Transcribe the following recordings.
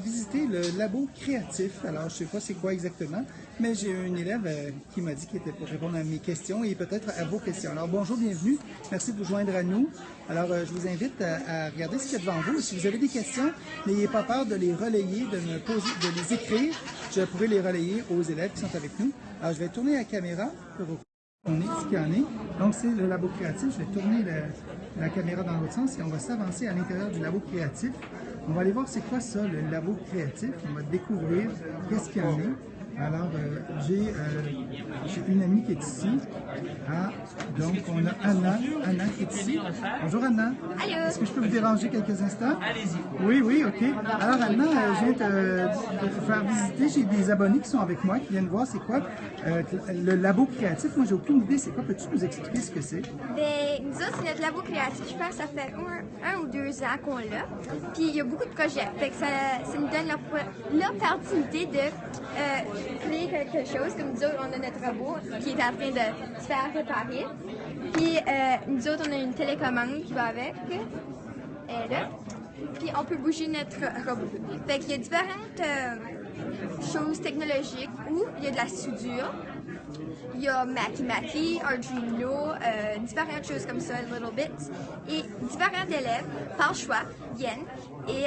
visiter le labo créatif. Alors, je ne sais pas c'est quoi exactement, mais j'ai une élève euh, qui m'a dit qu'il était pour répondre à mes questions et peut-être à vos questions. Alors, bonjour, bienvenue. Merci de vous joindre à nous. Alors, euh, je vous invite à, regarder ce qu'il y a devant vous. Si vous avez des questions, n'ayez pas peur de les relayer, de me poser, de les écrire. Je pourrai les relayer aux élèves qui sont avec nous. Alors, je vais tourner la caméra pour vous montrer ce qu'il y en est. Donc, c'est le labo créatif. Je vais tourner la caméra dans l'autre sens et on va s'avancer à l'intérieur du labo créatif. On va aller voir c'est quoi ça, le labo créatif. On va découvrir qu'est-ce qu'il y en a. Alors, euh, euh, j'ai une amie qui est ici. Ah, donc, on a Anna. Anna qui est ici. Bonjour Anna. Est-ce que je peux vous déranger quelques instants? Allez-y. Oui, oui, OK. Alors Anna, euh, je viens de te faire visiter. J'ai des abonnés qui sont avec moi, qui viennent voir c'est quoi le labo créatif. Moi, j'ai aucune idée c'est quoi. Peux-tu nous expliquer ce que c'est? Bien, nous autres, c'est notre labo créatif. Je pense que ça fait un, ou deux ans qu'on l'a. Puis, il y a beaucoup de projets. Fait que ça, ça nous donne l'opportunité de quelque chose. Comme nous autres, on a notre robot qui est en train de se faire réparer. Puis euh, nous autres, on a une télécommande qui va avec. Elle là. Puis on peut bouger notre robot. Fait qu'il y a différentes euh, choses technologiques où il y a de la soudure. Il y a Mackie, Arduino, euh, différentes choses comme ça, Little Bits. Et différents élèves, par choix, viennent et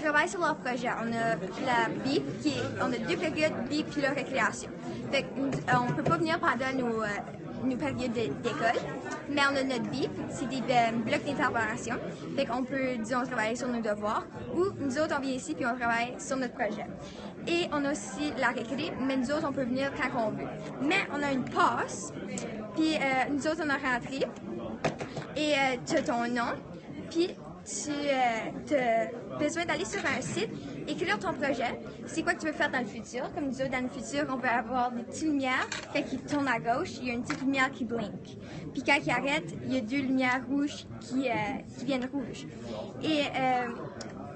travaillent sur leur projet. On a la BIP, qui on a deux périodes, BIP puis la récréation. Fait euh, on ne peut pas venir pendant nos, euh, périodes d'école, mais on a notre BIP, c'est des euh, blocs d'intervention. Fait qu'on peut, disons, travailler sur nos devoirs, ou nous autres, on vient ici puis on travaille sur notre projet. Et on a aussi la récré, mais nous autres, on peut venir quand on veut. Mais on a une passe, puis nous autres, on a rentré, et tu as ton nom, puis tu euh, as besoin d'aller sur un site, écrire ton projet, c'est quoi que tu veux faire dans le futur? Comme nous dans le futur, on peut avoir des petites lumières. Quand il tourne à gauche, il y a une petite lumière qui blink. Puis quand il arrête, il y a deux lumières rouges qui, euh, qui viennent rouges. Et euh,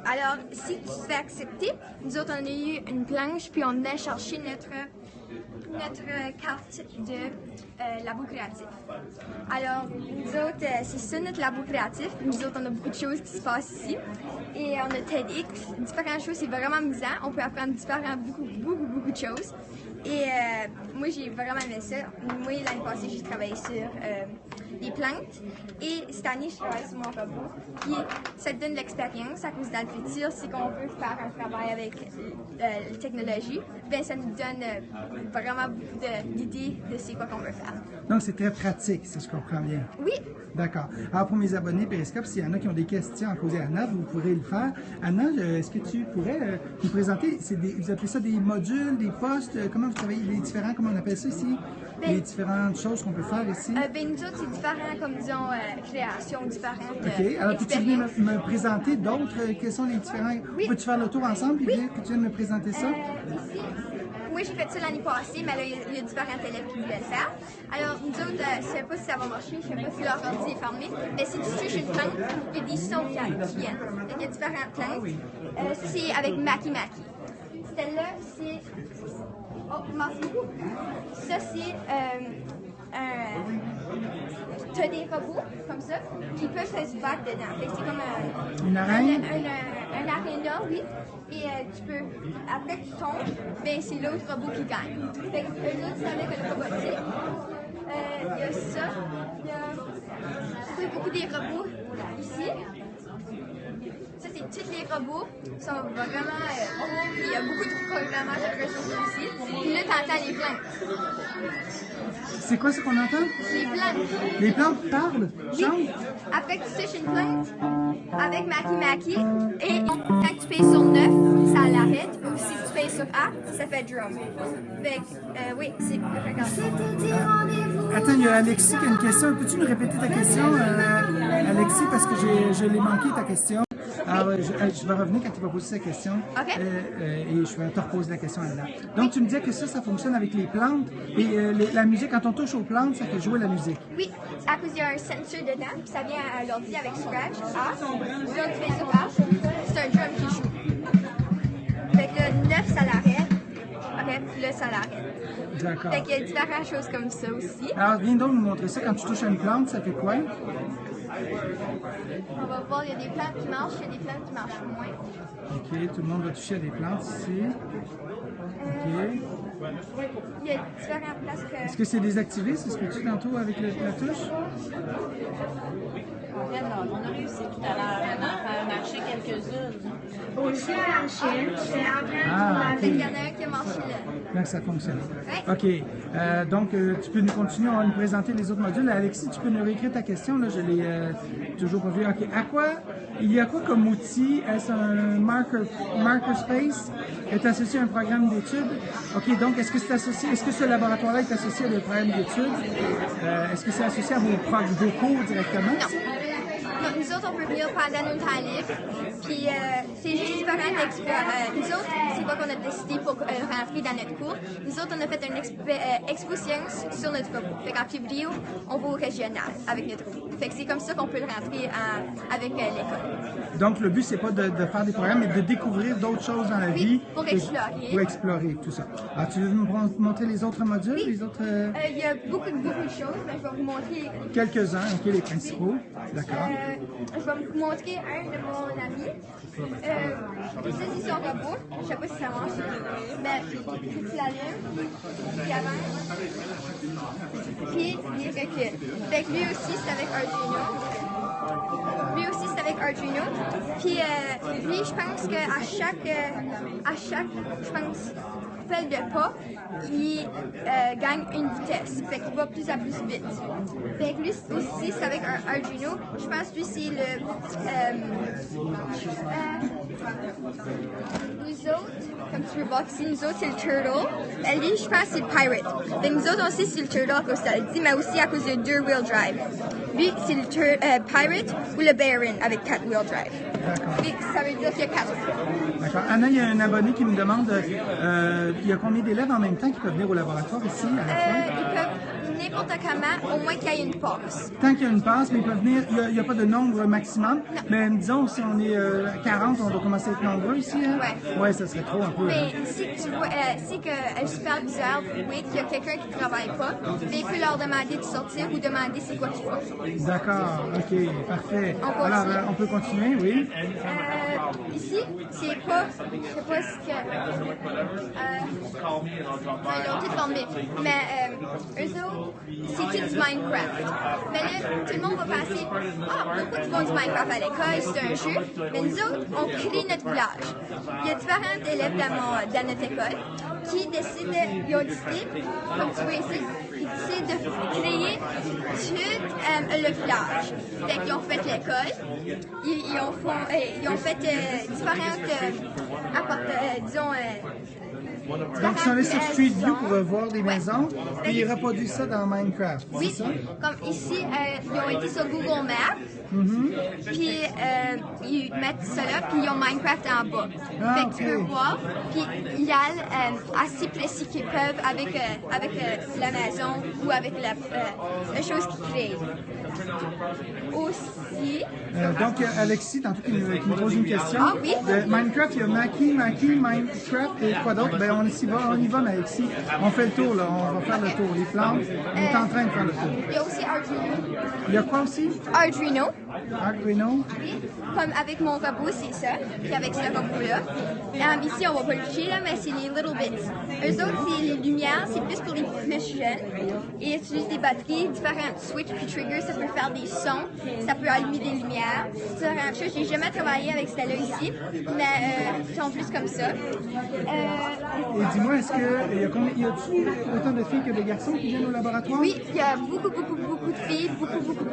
alors, si tu fais accepter, nous autres, on a eu une planche, puis on a cherché notre notre carte de euh, labo créatif. Alors, nous autres, euh, c'est ça notre labo créatif. Nous autres, on a beaucoup de choses qui se passent ici. Et on a TEDx, différentes choses, c'est vraiment amusant. On peut apprendre différents, beaucoup, beaucoup, beaucoup de choses. Et euh, moi, j'ai vraiment aimé ça. Moi, l'année passée, j'ai travaillé sur les plantes. Et cette année, je travaille sur mon robot. Puis, ça te donne l'expérience à cause dans le futur, si on veut faire un travail avec la technologie, ben ça nous donne vraiment beaucoup d'idées de, ce quoi qu'on veut faire. Donc, c'est très pratique, si je comprends bien. Oui. D'accord. Alors, pour mes abonnés Periscope, s'il y en a qui ont des questions à poser à Anna, vous pourrez le faire. Anna, est-ce que tu pourrais nous présenter, des, vous appelez ça des modules, des postes, comment travailler les différents, comment on appelle ça ici? Ben, les différentes choses qu'on peut faire ici? Euh, ben, nous autres, c'est différent, comme disons, euh, créations différentes. OK. Euh, Alors, peux-tu venir me, présenter d'autres? Euh, quels sont les différents? Oui. Peux-tu faire le tour ensemble et dire que tu viens de me présenter ça? ici, moi, j'ai fait ça l'année passée, mais là, il y, a différents élèves qui voulaient le faire. Alors, nous autres, je ne sais pas si ça va marcher, je ne sais pas si leur ordi est fermé, mais si tu touches une il y a des sons qui viennent. il y a différentes plantes. c'est avec Maki Maki. Celle-là, c'est Oh, merci beaucoup. Ça, c'est euh, un. Tu as des robots comme ça qui peuvent se battre dedans. C'est comme un. Une arène? Un, un, aréna, oui. Et euh, tu peux. Après que tu tombes, ben, c'est l'autre robot qui gagne. Fait que eux autres, c'est avec le robotique. Euh, il y a ça. Il y a beaucoup des robots ici. Ça, c'est tous les robots. sont vraiment. Euh, il y a ici. Puis là, les. C'est quoi ce qu'on entend? Les plantes. Les plantes parlent? Oui. Après que tu touches une plante, avec Maki Maki, et quand tu payes sur 9, ça l'arrête. Ou si tu payes sur A, ça fait drum. Fait euh, oui, c'est Attends, il y a Alexis qui a une question. Peux-tu nous répéter ta question, euh, Alexis, parce que je l'ai manqué ta question? Ah ouais, euh, je, vais revenir quand tu vas poser sa question. OK. Euh, euh, et je vais te reposer la question là. Donc, tu me disais que ça, ça fonctionne avec les plantes. Et la musique, quand on touche aux plantes, ça fait jouer la musique. Oui, à cause qu'il y a un sensor dedans, puis ça vient à l'ordi avec Scratch. Ah, là, tu fais ça, c'est un drum qui joue. Fait que là, 9, ça l'arrête. OK, puis là, ça l'arrête. D'accord. Fait qu'il y a différentes choses comme ça aussi. Alors, viens donc nous montrer ça. Quand tu touches à une plante, ça fait quoi? On va voir, il y a des plantes qui marchent, il y a des plantes qui marchent moins. OK, tout le monde va toucher à des plantes ici. OK. Il y a différentes places que... Est-ce que c'est désactivé? C'est ce que tu tantôt avec le- la touche? En fait, non, on a réussi tout à l'heure à faire marcher quelques-unes. En train Ah, qu'il y en a un qui a marché là. Là, ça fonctionne. OK. Euh, donc, euh, tu peux nous continuer à nous présenter les autres modules. Alexis, tu peux nous réécrire ta question. Là, je l'ai euh, toujours pas vu. OK. À quoi, il y a quoi comme outil? Est-ce un marker, marker space? Est associé à un programme d'études? OK. Donc, est-ce que c'est associé, est-ce que ce laboratoire-là est associé à des programmes d'études? Euh, est-ce que c'est associé à vos, vos cours directement? Non, nous autres, on peut venir pendant nos libres. Puis euh, c'est juste différent d'explorer. nous autres, c'est quoi qu'on a décidé pour euh, rentrer dans notre cours. Nous autres, on a fait une expo, euh, expo science sur notre cours. Fait qu'en février, on va au régional avec notre cours. Fait que c'est comme ça qu'on peut le rentrer en- avec euh, l'école. Donc, le but, c'est pas de, de faire des programmes, mais de découvrir d'autres choses dans la Oui, vie. pour explorer. Pour explorer, tout ça. Alors, tu veux mon- montrer les autres modules, les autres... euh, Euh, Il y a beaucoup, beaucoup de choses, mais je vais vous montrer. Quelques-uns, OK, les principaux. D'accord. Je vais vous montrer un de mon ami. Euh, c'est son robot. Je sais pas si ça marche. Mais tu l'allumes, puis avance, puis il recule. Fait que lui aussi, c'est avec Arduino. Lui aussi, c'est avec Arduino. Puis euh, lui, je pense qu'à chaque, à chaque, je pense, fait de pas, il euh, gagne une vitesse. Fait qu'il va plus à plus vite. Fait lui aussi, c'est avec un Arduino. Je pense que lui, c'est le. euh, euh, nous autres, comme tu peux voir ici, nous autres, c'est le Turtle. Euh, lui, je pense c'est le Pirate. Fait que nous autres aussi, c'est le Turtle à cause de ça le dit, mais aussi à cause de deux wheel drive. Lui, c'est le Pirate ou le Baron avec quatre wheel drive. Ça veut dire qu'il y a quatre. D'accord. Anna, il y a un abonné qui me demande, euh, il y a combien d'élèves en même temps qui peuvent venir au laboratoire ici à la Euh, ils peuvent n'importe comment, au moins qu'il y ait une pause. Tant qu'il y a une passe, mais ils peuvent venir, il n'y a, pas de nombre maximum, mais disons, si on est euh, 40, on doit commencer à être nombreux ici. Hein? Ouais. Ouais, ça serait trop un peu. hein? Mais si tu vois, euh, si que le superviseur voit qu'il y a quelqu'un qui ne travaille pas, ben, il peut leur demander de sortir ou demander c'est quoi qu'ils font. D'accord, ok, parfait. On. Alors, euh, on peut continuer, oui. Euh, ici, c'est pas, je sais pas ce que, euh, ils ont tout formé, mais euh, eux autres, c'est du Minecraft? Mais là, tout le monde va penser, ah, pourquoi ils font du Minecraft à l'école, c'est un jeu. Mais nous autres, on crée notre village. Il y a différents élèves dans, mon, dans notre école qui décident, ils ont comme tu vois ici, décident de créer tout euh, le village. Fait qu'ils ont fait l'école, ils, ont, euh, ils ont fait euh, différentes, apport- euh, disons, Donc, ils sont allés sur Street View pour euh, voir des Ouais. maisons, puis ils reproduisent ça dans Minecraft, Oui, ça? comme ici, euh, ils ont été sur Google Maps, Mm-hmm. puis euh, ils mettent ça là, puis ils ont Minecraft en bas. Ah, fait que tu ok. peux voir, puis ils allent euh, assez précis qu'ils peuvent avec, euh, avec la maison ou avec la, la chose qu'ils créent. Aussi, Euh, donc, euh, Alexis, tantôt, qui nous, qui nous pose une question. Ah oui? De Minecraft, il y a Maki, Maki, Minecraft et quoi d'autre? Ben, on s'y va, on y va, mais Alexis. On fait le tour, là. On va faire le tour. Les plantes, on est en train de faire le tour. il y a aussi Arduino. Il y a quoi aussi? Arduino, comme avec mon robot, c'est ça, puis avec ce robot-là. Euh, ici, on va pas le toucher, là, mais c'est les Little Bits. Eux autres, c'est les lumières, c'est plus pour les plus jeunes. Et ils utilisent des batteries, différentes switches puis triggers, ça peut faire des sons, ça peut allumer des lumières. Différentes choses. J'ai jamais travaillé avec celle-là ici, mais euh, ils sont plus comme ça. Euh, Et dis-moi, est-ce que, y a combien, y a-tu autant de filles que de garçons qui viennent au laboratoire? Oui, il y a beaucoup, beaucoup, beaucoup de filles, beaucoup, beaucoup,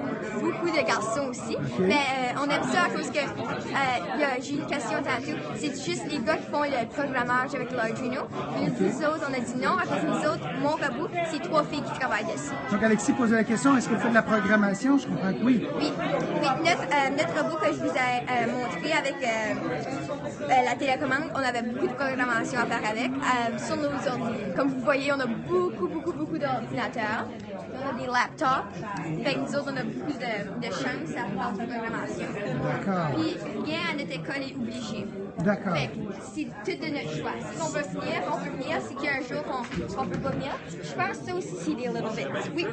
beaucoup de garçons aussi. Mais euh, on aime ça à cause que euh, j'ai une question tantôt. C'est juste les gars qui font le programmage avec l'Arduino. Puis nous autres, on a dit non à cause nous autres, mon robot, c'est trois filles qui travaillent dessus. Donc, Alexis posait la question, est-ce que vous faites de la programmation? Je comprends que oui. Oui, oui notre, euh, notre robot que je vous ai montré avec la télécommande, on avait beaucoup de programmation à faire avec sur nos ordi. Comme vous voyez, on a beaucoup, beaucoup, beaucoup d'ordinateurs. a des laptops. Fait que nous autres, on a beaucoup de, de chance à la programmation. D'accord. Puis rien à notre école est obligé. D'accord. C'est tout de notre choix. Si on veut venir, on peut venir. Si qu'il y a un jour qu'on ne peut pas venir, je pense que ça aussi, c'est des little bits. Oui,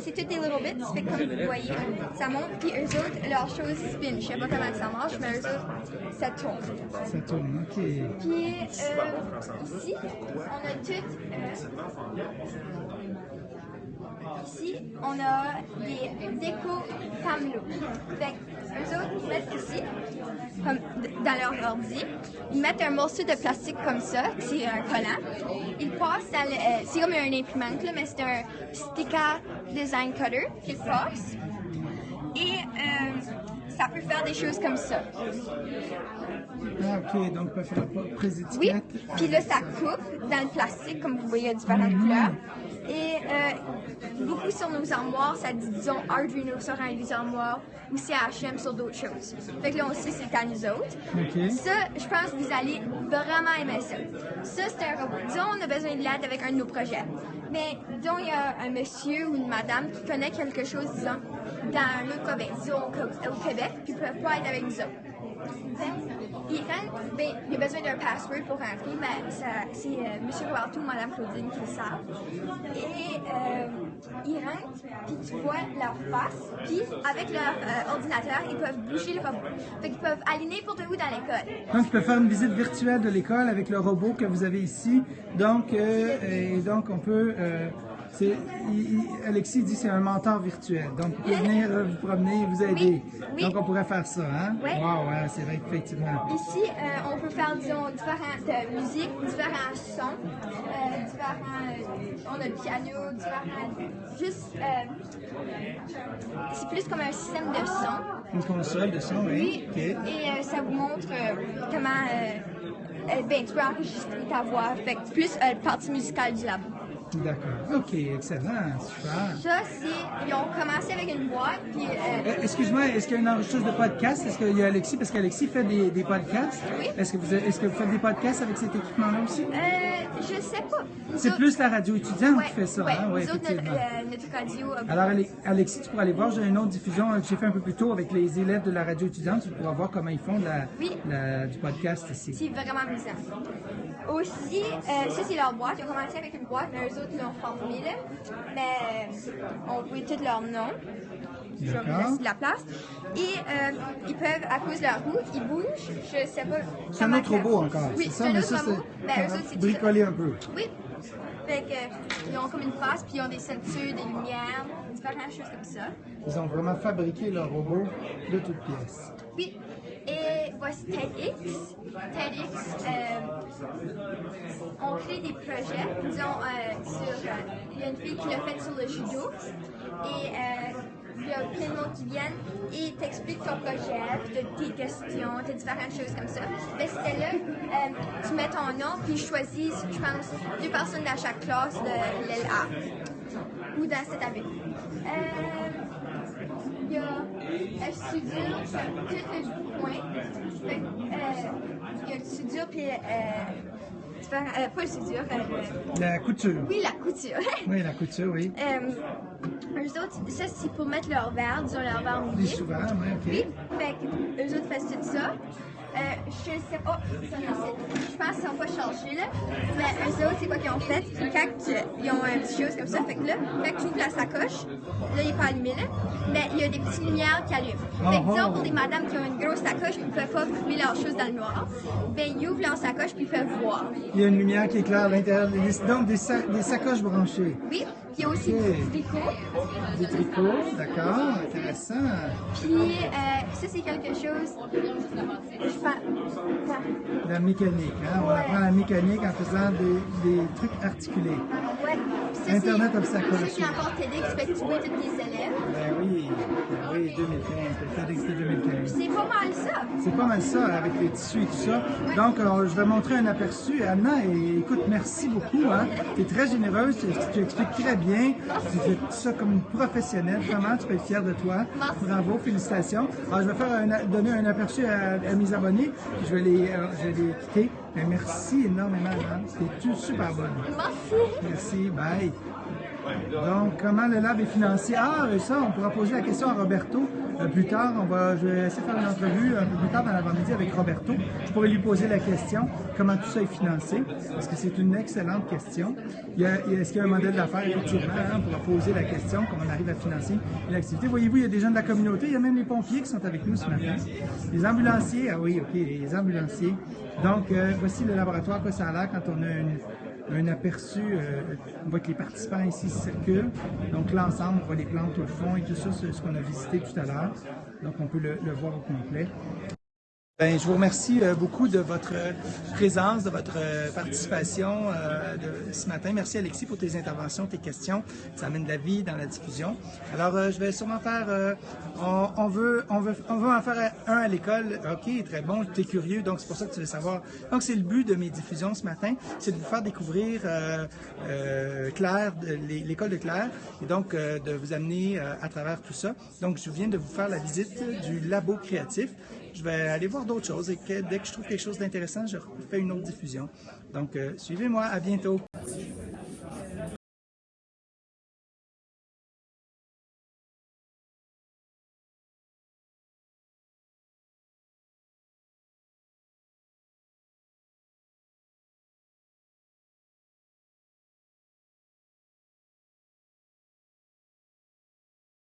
c'est tout des little bits. Fait comme vous voyez, ça monte. Puis eux autres, leur chose spin. Je sais pas comment ça marche, mais eux autres, ça tourne. Ça tourne, ok. Puis euh, ici, on a tout. euh, ici, on a des décos. Fait que eux autres, ils mettent ici, comme dans leur ordi, ils mettent un morceau de plastique comme ça, c'est un collant. Ils passent euh, c'est comme un imprimante, là, mais c'est un sticker design cutter qu'ils passent. Et euh, ça peut faire des choses comme ça. Ah, ok, donc on peut faire prise Oui, puis là, ça coupe dans le plastique, comme vous voyez, il y a différentes couleurs. Et euh, beaucoup sur nos armoires, ça dit, disons, Arduino sur un des armoires ou CHM sur d'autres choses. Fait que là, on sait c'est à nous autres. Ça, je pense que vous allez vraiment aimer ça. Ça, c'est un robot. Disons, on a besoin de l'aide avec un de nos projets. Mais disons, il y a un monsieur ou une madame qui connaît quelque chose, disons, dans un autre Québec, disons au Qué- au Québec, puis ne peuvent pas être avec nous autres. Il rentre, ben, il a besoin d'un password pour rentrer, mais c'est euh, M. Roberto ou Mme Claudine qui le savent. Et euh, ils rentrent, puis tu vois leur face, puis avec leur euh, ordinateur, ils peuvent bouger le robot. Fait qu'ils peuvent aller n'importe où dans l'école. Donc, tu peux faire une visite virtuelle de l'école avec le robot que vous avez ici. Donc, euh, et donc on peut. euh, il- il- Alexis dit c'est un mentor virtuel. Donc, vous pouvez venir euh, vous promener et vous aider. Oui, oui. Donc, on pourrait faire ça, hein? Oui. Wow, ouais, c'est vrai, effectivement. Ici, euh, on peut faire, disons, différentes euh, musiques, différents sons, euh, différents. on a le piano, différents. Juste. c'est plus comme un système de son. Une console de son, oui. Et ça vous montre comment. ben, tu peux enregistrer ta voix. Fait que plus euh, partie musicale du labo. D'accord. OK, excellent. Super. Ça, c'est. Ils ont commencé avec une boîte, puis. euh, Euh, Excuse-moi, est-ce qu'il y a une enregistreuse de podcast? Est-ce qu'il y a Alexis? Parce qu'Alexis fait des, des podcasts. Oui. Est-ce que, vous, est-ce que vous faites des podcasts avec cet équipement-là aussi? euh, je sais pas. C'est autres- plus la radio étudiante Ouais, qui fait ça, ouais. hein? Oui, autres, notre, euh, notre radio. a- Alors, Ale- Alexis, tu pourras aller voir, j'ai une autre diffusion euh, que j'ai fait un peu plus tôt avec les élèves de la radio étudiante. Tu pourras voir comment ils font de la, Oui. la- du podcast ici. C'est vraiment amusant. Aussi, euh, ça c'est leur boîte. Ils ont commencé avec une boîte, mais eux autres l'ont formée là. Mais euh, on voit tous leurs noms. Je vais laisser de la place. Et euh, ils peuvent, à cause de leur roue, ils bougent. Je sais pas. C'est un autre robot encore. Oui, c'est un mais autre ça, robot. Ben, eux autres, c'est c'est bricolé un peu. Oui. Fait que, euh, ils ont comme une face, puis ils ont des ceintures, des lumières, différentes choses comme ça. Ils ont vraiment fabriqué leur robot de toutes pièces. Oui. Et voici TEDx. TEDx, euh, on crée des projets. Disons, euh, sur. euh, Il y a une fille qui l'a fait sur le judo. Et il y a plein de monde qui viennent et t'expliquent ton projet, puis tes questions, t'as différentes choses comme ça. Mais c'était là, tu mets ton nom, puis ils choisissent, je pense, deux personnes dans chaque classe de l'LA ou dans cette année. Euh, il y a F Studio, c'est tout le point. Fait que, euh, il y a le Studio, puis euh, euh, pas le Studio, euh, La couture. oui, la couture. Oui, la couture, oui. euh, eux autres, ça c'est pour mettre leur verre, disons leur verre Les mouillé. souvent, oui, OK. Oui, fait que eux autres font tout ça. Euh, je sais pas, ça je pense qu'ils sont pas chargés là, mais eux autres, c'est quoi qu'ils ont fait? Quand tu- ils ont un petit chose comme ça, fait que là, quand tu ouvres la sacoche, là, il est pas allumé là, mais il y a des petites lumières qui allument. Fait que disons, pour des madames qui ont une grosse sacoche et qui ne peuvent pas trouver leurs choses dans le noir, ben ils ouvrent leur sacoche puis ils peuvent voir. Il y a une lumière qui éclaire à l'intérieur. Donc, des, sa- des sacoches branchées. Oui, puis il y a aussi Ok. des tricots. Des tricots, d'accord, intéressant. Puis euh, ça, c'est quelque chose. Je. La mécanique, hein? On apprend la mécanique en faisant des, des trucs articulés. Ouais. Puis ça, Internet obstacle Ça, c'est encore TEDx, fait que tu vois tous tes élèves. Ben oui, ben oui, 2015, le TEDx de 2015. C'est pas mal ça. C'est pas mal ça, avec les tissus et tout ça. Donc, euh, je vais montrer un aperçu. Anna, et, écoute, merci beaucoup. Hein. Tu es très généreuse, tu, tu expliques très bien. Tu fais tout ça comme une professionnelle. Vraiment, tu peux être fière de toi. Merci. Bravo, félicitations. Alors, je vais faire un- donner un aperçu à, à mes abonnés. Je vais les, euh, je vais les quitter. Ben, merci énormément, Anne. C'était super bonne. Merci. Merci, bye. Donc, comment le lab est financé? Ah, euh, ça, on pourra poser la question à Roberto euh, plus tard. On va, je vais essayer de faire une entrevue un peu plus tard dans l'avant-midi avec Roberto. Je pourrais lui poser la question, comment tout ça est financé, parce que c'est une excellente question. Est-ce qu'il y a un modèle d'affaires? Effectivement, on pourra poser la question, comment on arrive à financer l'activité. Voyez-vous, il y a des gens de la communauté, il y a même les pompiers qui sont avec nous ce matin. Les ambulanciers, ah oui, OK, les ambulanciers. Donc, euh, voici le laboratoire, quoi ça a l'air quand on a une un aperçu. euh, on voit que les participants ici circulent. Donc l'ensemble, on voit les plantes au fond et tout ça, c'est ce qu'on a visité tout à l'heure. Donc on peut le, le voir au complet. Ben, je vous remercie euh, beaucoup de votre euh, présence, de votre euh, participation ce matin. Merci Alexis pour tes interventions, tes questions. Ça amène de la vie dans la diffusion. Alors, je vais sûrement faire... on, veut, on, veut, on veut en faire un à l'école. OK, très bon, tu es curieux, donc c'est pour ça que tu veux savoir. Donc, c'est le but de mes diffusions ce matin, c'est de vous faire découvrir Claire, l'école de Claire, et donc de vous amener à travers tout ça. Donc, je viens de vous faire la visite du labo créatif je vais aller voir d'autres choses et que dès que je trouve quelque chose d'intéressant, je fais une autre diffusion. Donc, euh, suivez-moi. À bientôt.